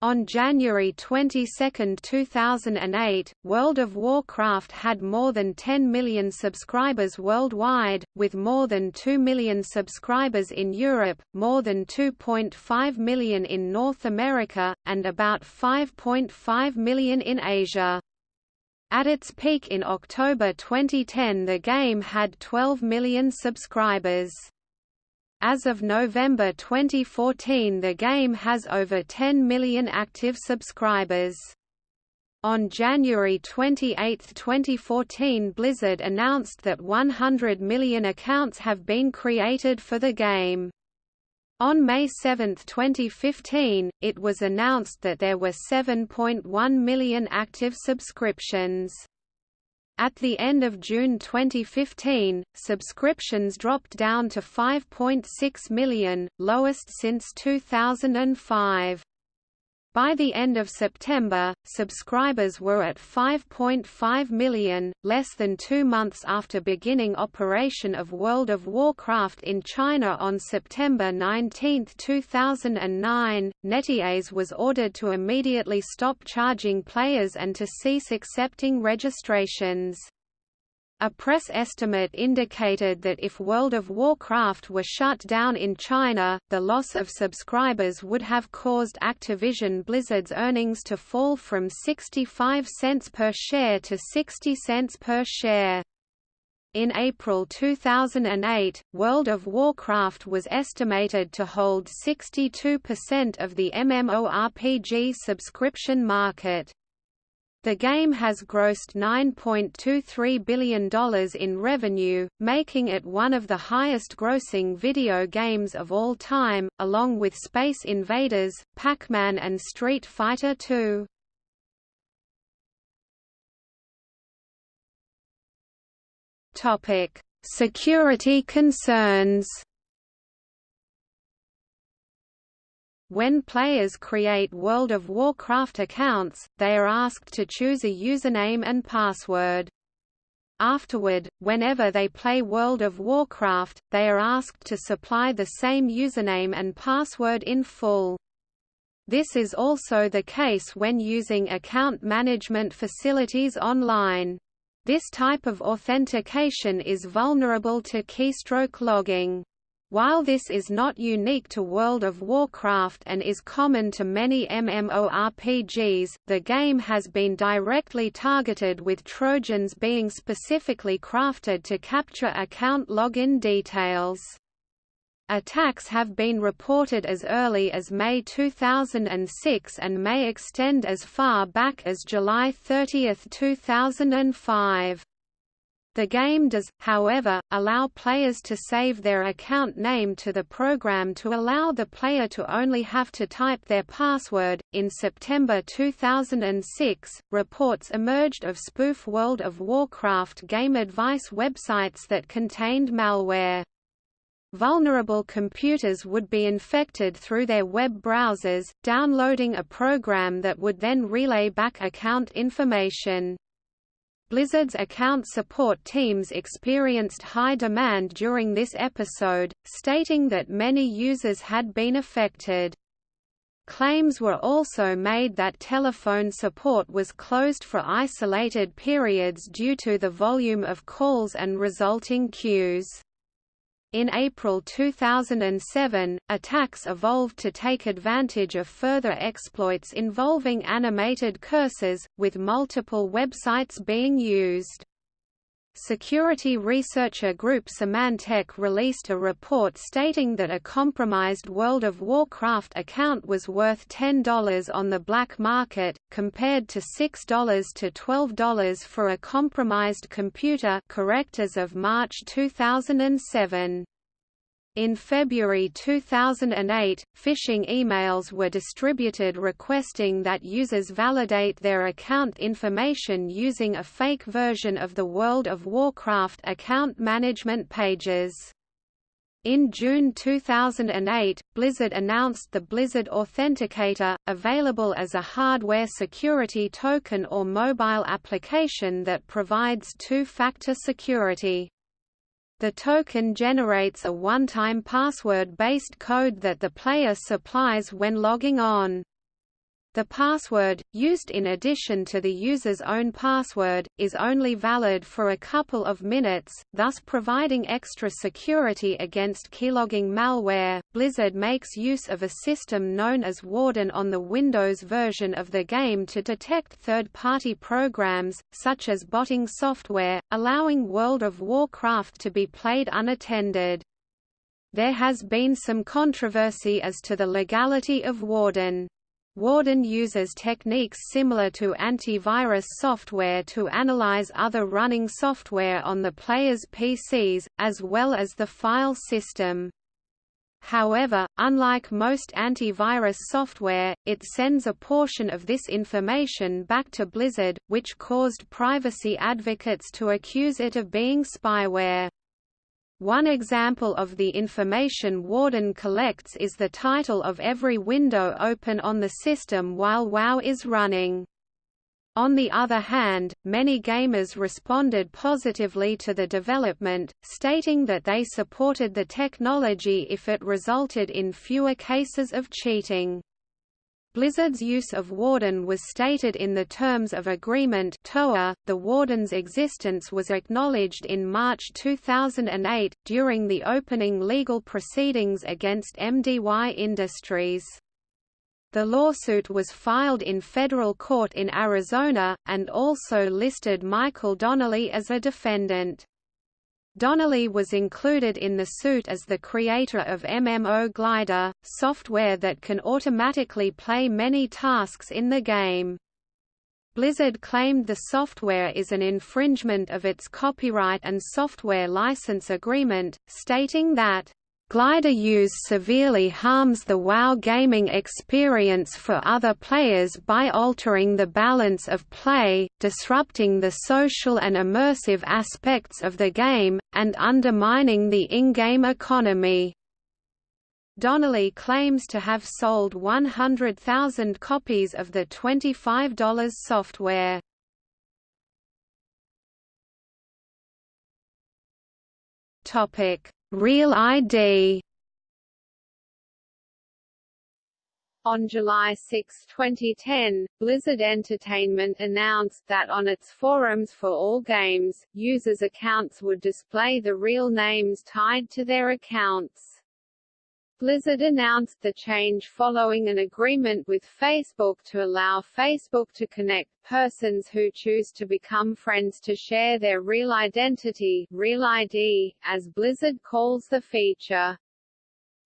On January 22, 2008, World of Warcraft had more than 10 million subscribers worldwide, with more than 2 million subscribers in Europe, more than 2.5 million in North America, and about 5.5 million in Asia. At its peak in October 2010 the game had 12 million subscribers. As of November 2014 the game has over 10 million active subscribers. On January 28, 2014 Blizzard announced that 100 million accounts have been created for the game. On May 7, 2015, it was announced that there were 7.1 million active subscriptions. At the end of June 2015, subscriptions dropped down to 5.6 million, lowest since 2005. By the end of September, subscribers were at 5.5 million, less than two months after beginning operation of World of Warcraft in China on September 19, 2009. NetEase was ordered to immediately stop charging players and to cease accepting registrations. A press estimate indicated that if World of Warcraft were shut down in China, the loss of subscribers would have caused Activision Blizzard's earnings to fall from 65 cents per share to 60 cents per share. In April 2008, World of Warcraft was estimated to hold 62% of the MMORPG subscription market. The game has grossed $9.23 billion in revenue, making it one of the highest-grossing video games of all time, along with Space Invaders, Pac-Man and Street Fighter II. Security concerns When players create World of Warcraft accounts, they are asked to choose a username and password. Afterward, whenever they play World of Warcraft, they are asked to supply the same username and password in full. This is also the case when using account management facilities online. This type of authentication is vulnerable to keystroke logging. While this is not unique to World of Warcraft and is common to many MMORPGs, the game has been directly targeted with Trojans being specifically crafted to capture account login details. Attacks have been reported as early as May 2006 and may extend as far back as July 30, 2005. The game does, however, allow players to save their account name to the program to allow the player to only have to type their password. In September 2006, reports emerged of spoof World of Warcraft game advice websites that contained malware. Vulnerable computers would be infected through their web browsers, downloading a program that would then relay back account information. Blizzard's account support teams experienced high demand during this episode, stating that many users had been affected. Claims were also made that telephone support was closed for isolated periods due to the volume of calls and resulting queues. In April 2007, attacks evolved to take advantage of further exploits involving animated cursors, with multiple websites being used. Security researcher group Symantec released a report stating that a compromised World of Warcraft account was worth $10 on the black market, compared to $6 to $12 for a compromised computer correct as of March 2007. In February 2008, phishing emails were distributed requesting that users validate their account information using a fake version of the World of Warcraft account management pages. In June 2008, Blizzard announced the Blizzard Authenticator, available as a hardware security token or mobile application that provides two-factor security. The token generates a one-time password-based code that the player supplies when logging on. The password, used in addition to the user's own password, is only valid for a couple of minutes, thus providing extra security against keylogging malware. Blizzard makes use of a system known as Warden on the Windows version of the game to detect third-party programs, such as botting software, allowing World of Warcraft to be played unattended. There has been some controversy as to the legality of Warden. Warden uses techniques similar to antivirus software to analyze other running software on the player's PCs, as well as the file system. However, unlike most antivirus software, it sends a portion of this information back to Blizzard, which caused privacy advocates to accuse it of being spyware. One example of the information Warden collects is the title of every window open on the system while WoW is running. On the other hand, many gamers responded positively to the development, stating that they supported the technology if it resulted in fewer cases of cheating. Blizzard's use of Warden was stated in the Terms of Agreement TOA. .The Warden's existence was acknowledged in March 2008, during the opening legal proceedings against MDY Industries. The lawsuit was filed in federal court in Arizona, and also listed Michael Donnelly as a defendant. Donnelly was included in the suit as the creator of MMO Glider, software that can automatically play many tasks in the game. Blizzard claimed the software is an infringement of its copyright and software license agreement, stating that Glider use severely harms the WoW gaming experience for other players by altering the balance of play, disrupting the social and immersive aspects of the game, and undermining the in-game economy. Donnelly claims to have sold 100,000 copies of the $25 software. Topic Real ID On July 6, 2010, Blizzard Entertainment announced that on its forums for all games, users' accounts would display the real names tied to their accounts. Blizzard announced the change following an agreement with Facebook to allow Facebook to connect persons who choose to become friends to share their real identity Real ID, as Blizzard calls the feature.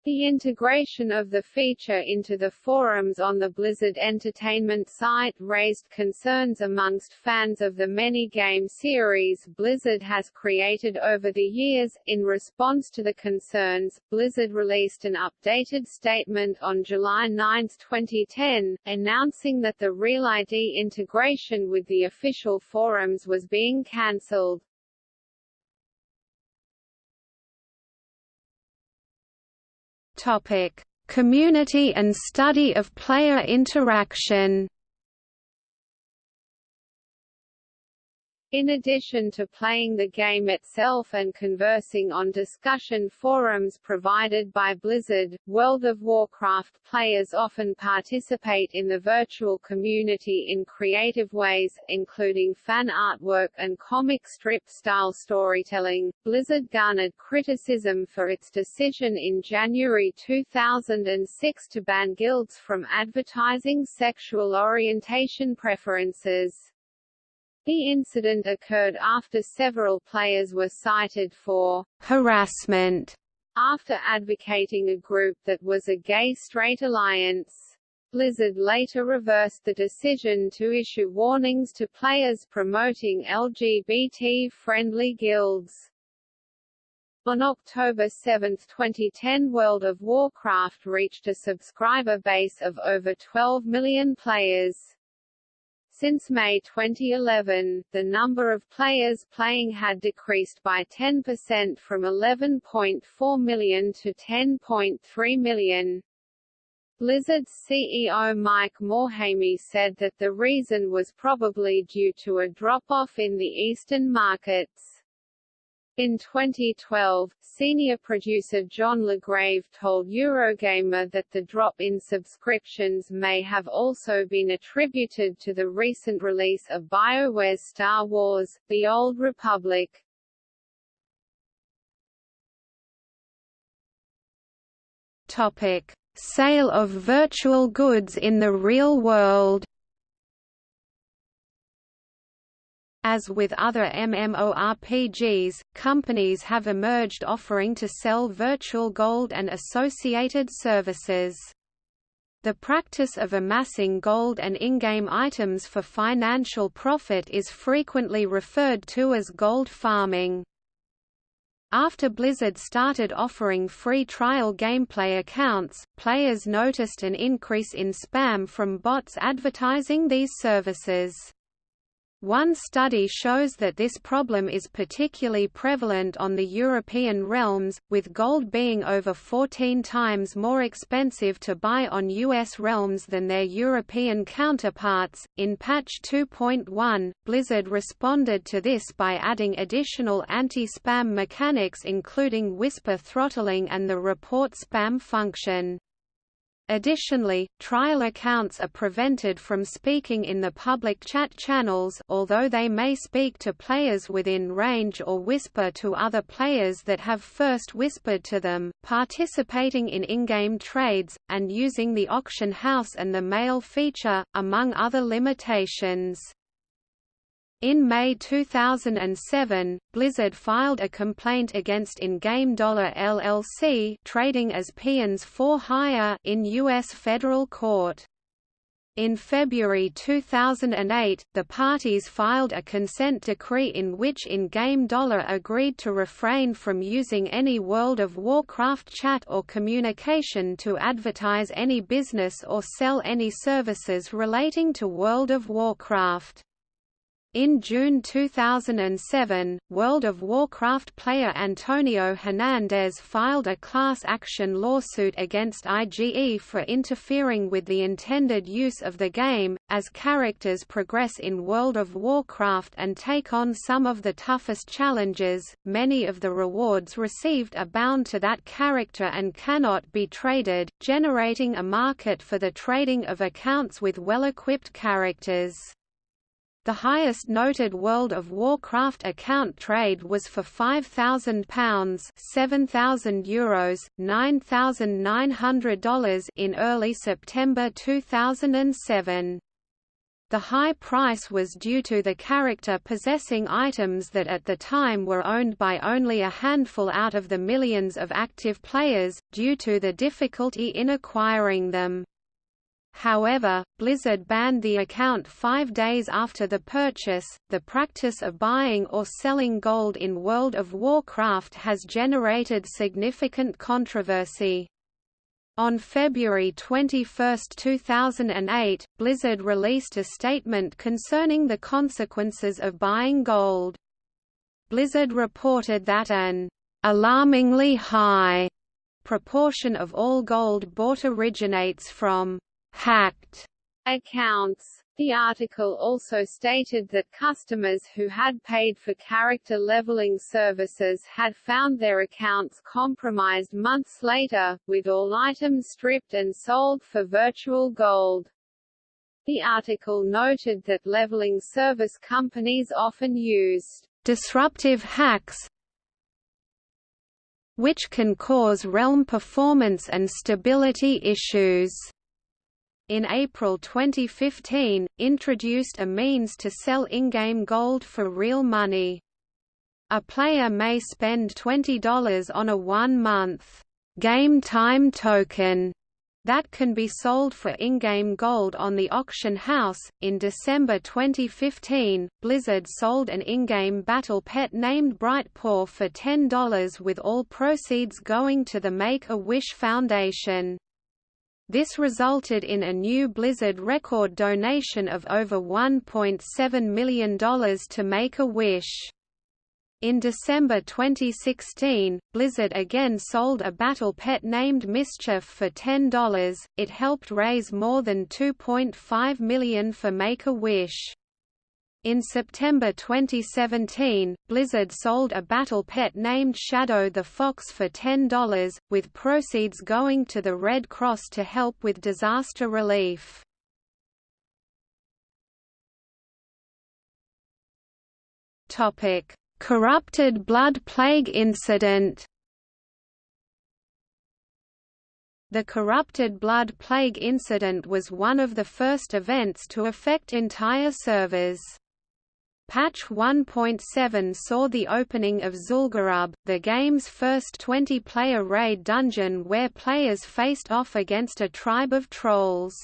The integration of the feature into the forums on the Blizzard Entertainment site raised concerns amongst fans of the many game series Blizzard has created over the years. In response to the concerns, Blizzard released an updated statement on July 9, 2010, announcing that the Real ID integration with the official forums was being cancelled. Community and study of player interaction. In addition to playing the game itself and conversing on discussion forums provided by Blizzard, World of Warcraft players often participate in the virtual community in creative ways, including fan artwork and comic strip-style storytelling. Blizzard garnered criticism for its decision in January 2006 to ban guilds from advertising sexual orientation preferences. The incident occurred after several players were cited for harassment after advocating a group that was a gay-straight alliance. Blizzard later reversed the decision to issue warnings to players promoting LGBT-friendly guilds. On October 7, 2010 World of Warcraft reached a subscriber base of over 12 million players. Since May 2011, the number of players playing had decreased by 10% from 11.4 million to 10.3 million. Blizzard's CEO Mike Morhaime said that the reason was probably due to a drop-off in the eastern markets. In 2012, senior producer John Lagrave told Eurogamer that the drop in subscriptions may have also been attributed to the recent release of BioWare's Star Wars, The Old Republic. Topic. Sale of virtual goods in the real world As with other MMORPGs, companies have emerged offering to sell virtual gold and associated services. The practice of amassing gold and in-game items for financial profit is frequently referred to as gold farming. After Blizzard started offering free trial gameplay accounts, players noticed an increase in spam from bots advertising these services. One study shows that this problem is particularly prevalent on the European realms, with gold being over 14 times more expensive to buy on US realms than their European counterparts. In patch 2.1, Blizzard responded to this by adding additional anti-spam mechanics including whisper throttling and the report spam function. Additionally, trial accounts are prevented from speaking in the public chat channels although they may speak to players within range or whisper to other players that have first whispered to them, participating in in-game trades, and using the auction house and the mail feature, among other limitations. In May 2007, Blizzard filed a complaint against In-Game Dollar LLC trading as Peons for Hire in U.S. federal court. In February 2008, the parties filed a consent decree in which In-Game Dollar agreed to refrain from using any World of Warcraft chat or communication to advertise any business or sell any services relating to World of Warcraft. In June 2007, World of Warcraft player Antonio Hernandez filed a class action lawsuit against IGE for interfering with the intended use of the game. As characters progress in World of Warcraft and take on some of the toughest challenges, many of the rewards received are bound to that character and cannot be traded, generating a market for the trading of accounts with well-equipped characters. The highest noted World of Warcraft account trade was for £5,000 €7,000 Euros, $9,900 in early September 2007. The high price was due to the character possessing items that at the time were owned by only a handful out of the millions of active players, due to the difficulty in acquiring them. However, Blizzard banned the account five days after the purchase. The practice of buying or selling gold in World of Warcraft has generated significant controversy. On February 21, 2008, Blizzard released a statement concerning the consequences of buying gold. Blizzard reported that an alarmingly high proportion of all gold bought originates from hacked accounts. The article also stated that customers who had paid for character leveling services had found their accounts compromised months later, with all items stripped and sold for virtual gold. The article noted that leveling service companies often used disruptive hacks which can cause realm performance and stability issues in April 2015, introduced a means to sell in-game gold for real money. A player may spend $20 on a one-month game time token that can be sold for in-game gold on the auction house. In December 2015, Blizzard sold an in-game battle pet named Brightpaw for $10 with all proceeds going to the Make-A-Wish Foundation. This resulted in a new Blizzard record donation of over $1.7 million to Make-A-Wish. In December 2016, Blizzard again sold a battle pet named Mischief for $10. It helped raise more than $2.5 million for Make-A-Wish. In September 2017, Blizzard sold a battle pet named Shadow the Fox for $10, with proceeds going to the Red Cross to help with disaster relief. Corrupted Blood Plague incident The Corrupted Blood Plague incident was one of the first events to affect entire servers. Patch 1.7 saw the opening of Zul'Gurub, the game's first 20-player raid dungeon where players faced off against a tribe of trolls.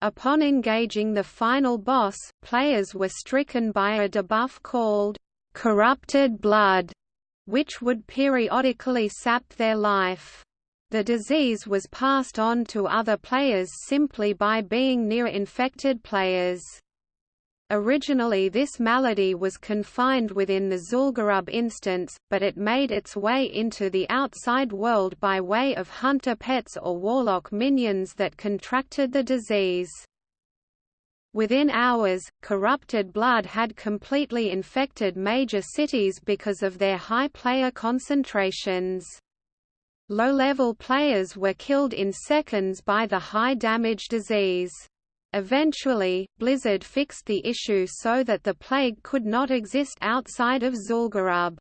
Upon engaging the final boss, players were stricken by a debuff called corrupted blood, which would periodically sap their life. The disease was passed on to other players simply by being near infected players. Originally this malady was confined within the Zul'Gurub instance, but it made its way into the outside world by way of hunter pets or warlock minions that contracted the disease. Within hours, corrupted blood had completely infected major cities because of their high player concentrations. Low-level players were killed in seconds by the high-damage disease. Eventually, Blizzard fixed the issue so that the plague could not exist outside of Zul'Gurub.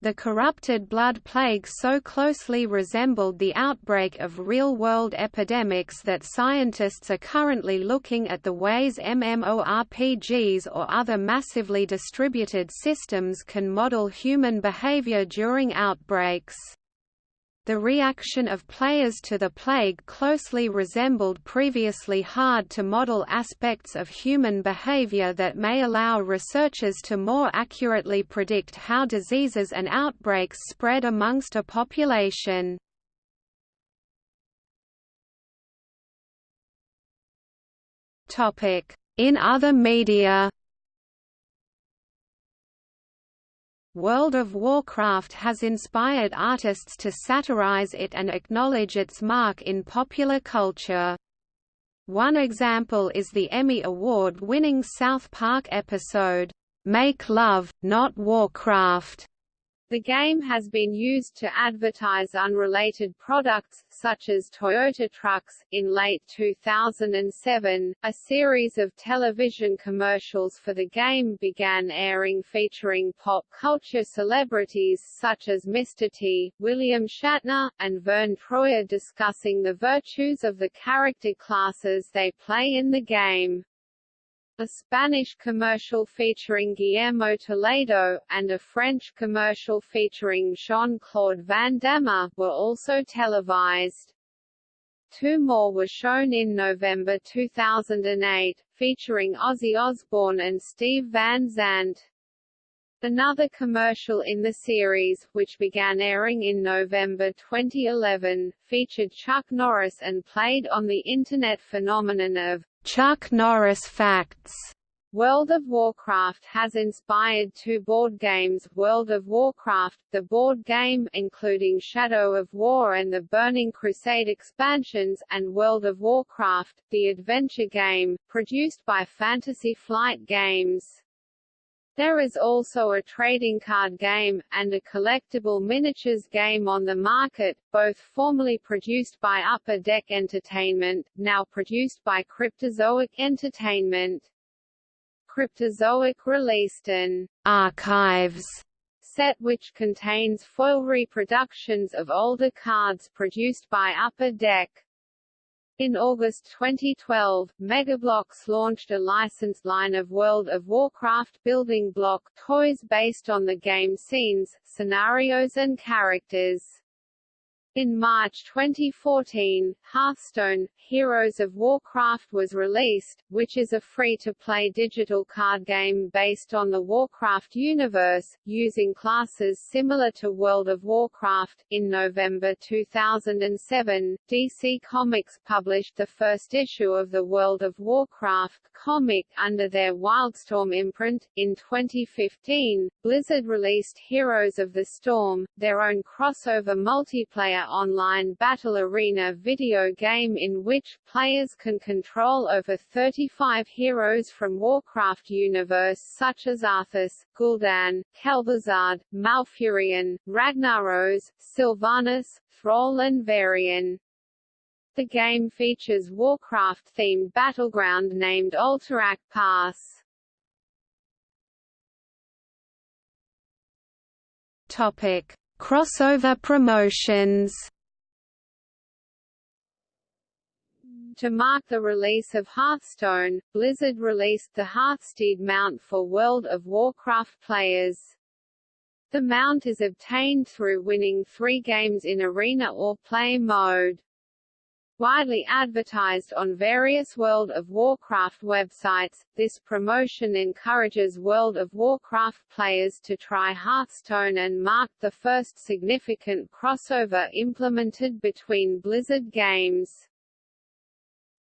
The corrupted blood plague so closely resembled the outbreak of real-world epidemics that scientists are currently looking at the ways MMORPGs or other massively distributed systems can model human behavior during outbreaks. The reaction of players to the plague closely resembled previously hard-to-model aspects of human behavior that may allow researchers to more accurately predict how diseases and outbreaks spread amongst a population. In other media World of Warcraft has inspired artists to satirize it and acknowledge its mark in popular culture. One example is the Emmy Award-winning South Park episode, "'Make Love, Not Warcraft' The game has been used to advertise unrelated products, such as Toyota trucks. In late 2007, a series of television commercials for the game began airing featuring pop culture celebrities such as Mr. T, William Shatner, and Verne Troyer discussing the virtues of the character classes they play in the game a Spanish commercial featuring Guillermo Toledo, and a French commercial featuring Jean-Claude Van Damme, were also televised. Two more were shown in November 2008, featuring Ozzy Osbourne and Steve Van Zandt. Another commercial in the series, which began airing in November 2011, featured Chuck Norris and played on the Internet phenomenon of Chuck Norris Facts. World of Warcraft has inspired two board games World of Warcraft, the board game including Shadow of War and the Burning Crusade expansions, and World of Warcraft, the adventure game, produced by Fantasy Flight Games. There is also a trading card game, and a collectible miniatures game on the market, both formerly produced by Upper Deck Entertainment, now produced by Cryptozoic Entertainment. Cryptozoic released an archives set which contains foil reproductions of older cards produced by Upper Deck. In August 2012, Mega Bloks launched a licensed line of World of Warcraft building block toys based on the game scenes, scenarios and characters. In March 2014, Hearthstone, Heroes of Warcraft was released, which is a free-to-play digital card game based on the Warcraft universe, using classes similar to World of Warcraft. In November 2007, DC Comics published the first issue of the World of Warcraft comic under their Wildstorm imprint. In 2015, Blizzard released Heroes of the Storm, their own crossover multiplayer online battle arena video game in which players can control over 35 heroes from Warcraft universe such as Arthas, Gul'dan, Kel'Thuzad, Malfurion, Ragnaros, Sylvanas, Thrall and Varian. The game features Warcraft-themed battleground named Alterac Pass. Topic: Crossover promotions To mark the release of Hearthstone, Blizzard released the Hearthsteed mount for World of Warcraft players. The mount is obtained through winning three games in Arena or Play mode. Widely advertised on various World of Warcraft websites, this promotion encourages World of Warcraft players to try Hearthstone and marked the first significant crossover implemented between Blizzard games.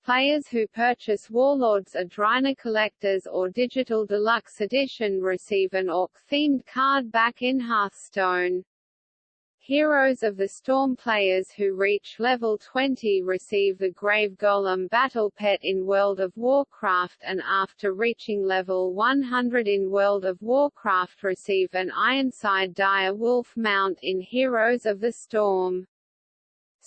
Players who purchase Warlords of Draenor Collectors or Digital Deluxe Edition receive an Orc-themed card back in Hearthstone. Heroes of the Storm players who reach level 20 receive the Grave Golem Battle Pet in World of Warcraft and after reaching level 100 in World of Warcraft receive an Ironside Dire Wolf mount in Heroes of the Storm.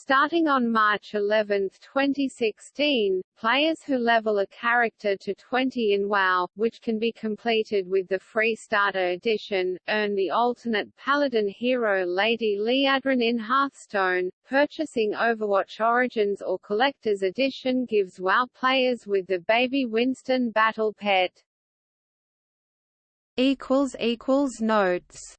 Starting on March 11, 2016, players who level a character to 20 in WoW, which can be completed with the free starter edition, earn the alternate paladin hero Lady Liadrin in Hearthstone. Purchasing Overwatch Origins or Collector's Edition gives WoW players with the Baby Winston Battle Pet. Notes